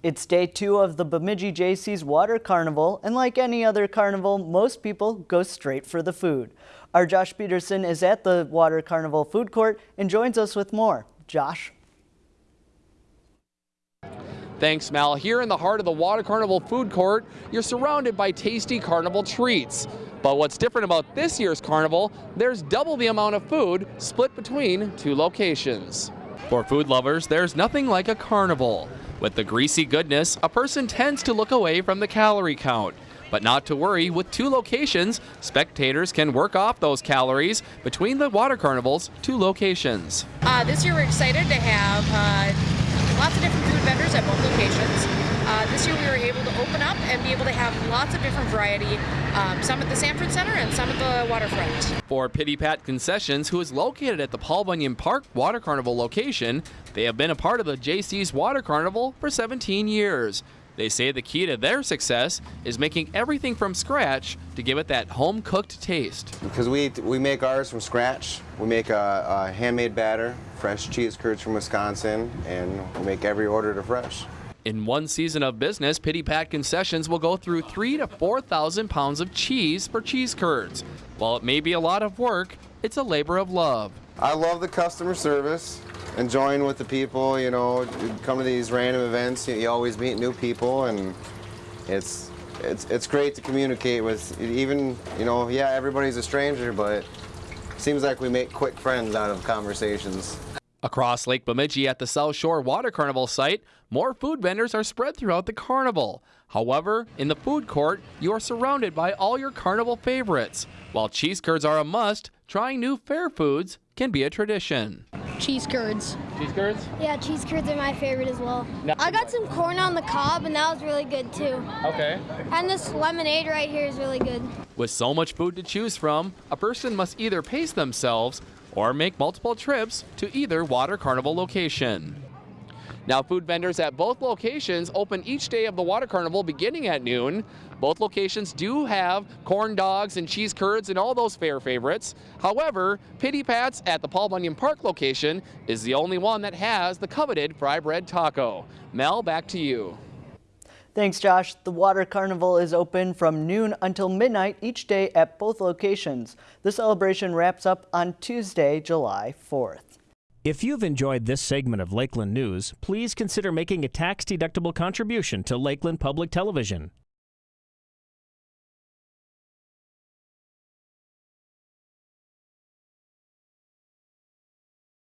It's day two of the Bemidji Jaycees Water Carnival, and like any other carnival, most people go straight for the food. Our Josh Peterson is at the Water Carnival food court and joins us with more. Josh? Thanks, Mal. Here in the heart of the Water Carnival food court, you're surrounded by tasty carnival treats. But what's different about this year's carnival, there's double the amount of food split between two locations. For food lovers, there's nothing like a carnival. With the greasy goodness, a person tends to look away from the calorie count. But not to worry, with two locations, spectators can work off those calories between the water carnival's two locations. Uh, this year we're excited to have uh, lots of different food vendors at both locations. Uh, this year we were able to open up and be able to have lots of different variety, um, some at the Sanford Center and some at the waterfront. For Pity Pat Concessions, who is located at the Paul Bunyan Park Water Carnival location, they have been a part of the Jaycees Water Carnival for 17 years. They say the key to their success is making everything from scratch to give it that home cooked taste. Because we, we make ours from scratch. We make a, a handmade batter, fresh cheese curds from Wisconsin, and we make every order to fresh. In one season of business, Pity Pat Concessions will go through three to 4,000 pounds of cheese for cheese curds. While it may be a lot of work, it's a labor of love. I love the customer service, enjoying with the people, you know, come to these random events, you always meet new people and it's, it's, it's great to communicate with even, you know, yeah, everybody's a stranger, but seems like we make quick friends out of conversations. Across Lake Bemidji at the South Shore Water Carnival site, more food vendors are spread throughout the carnival. However, in the food court, you are surrounded by all your carnival favorites. While cheese curds are a must, trying new fair foods can be a tradition. Cheese curds. Cheese curds? Yeah, cheese curds are my favorite as well. I got some corn on the cob, and that was really good too. Okay. And this lemonade right here is really good. With so much food to choose from, a person must either pace themselves or make multiple trips to either Water Carnival location. Now, food vendors at both locations open each day of the Water Carnival beginning at noon. Both locations do have corn dogs and cheese curds and all those fair favorites. However, Pity Pat's at the Paul Bunyan Park location is the only one that has the coveted fry bread taco. Mel, back to you. Thanks, Josh. The Water Carnival is open from noon until midnight each day at both locations. The celebration wraps up on Tuesday, July 4th. If you've enjoyed this segment of Lakeland News, please consider making a tax-deductible contribution to Lakeland Public Television.